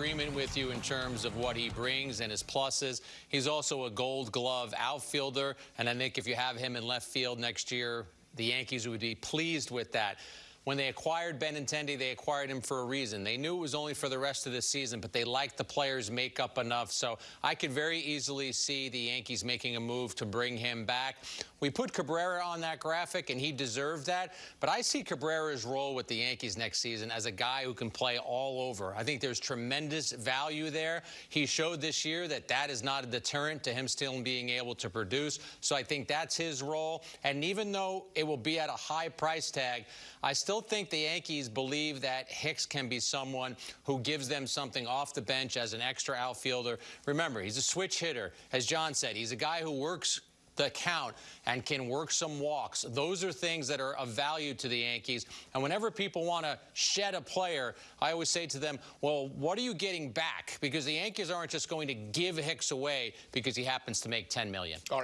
agreement with you in terms of what he brings and his pluses. He's also a gold glove outfielder, and I think if you have him in left field next year, the Yankees would be pleased with that. When they acquired Benintendi, they acquired him for a reason. They knew it was only for the rest of the season, but they liked the player's makeup enough. So I could very easily see the Yankees making a move to bring him back. We put Cabrera on that graphic, and he deserved that. But I see Cabrera's role with the Yankees next season as a guy who can play all over. I think there's tremendous value there. He showed this year that that is not a deterrent to him still being able to produce. So I think that's his role. And even though it will be at a high price tag, I still still think the Yankees believe that Hicks can be someone who gives them something off the bench as an extra outfielder. Remember, he's a switch hitter. As John said, he's a guy who works the count and can work some walks. Those are things that are of value to the Yankees. And whenever people want to shed a player, I always say to them, well, what are you getting back? Because the Yankees aren't just going to give Hicks away because he happens to make 10 million. All right.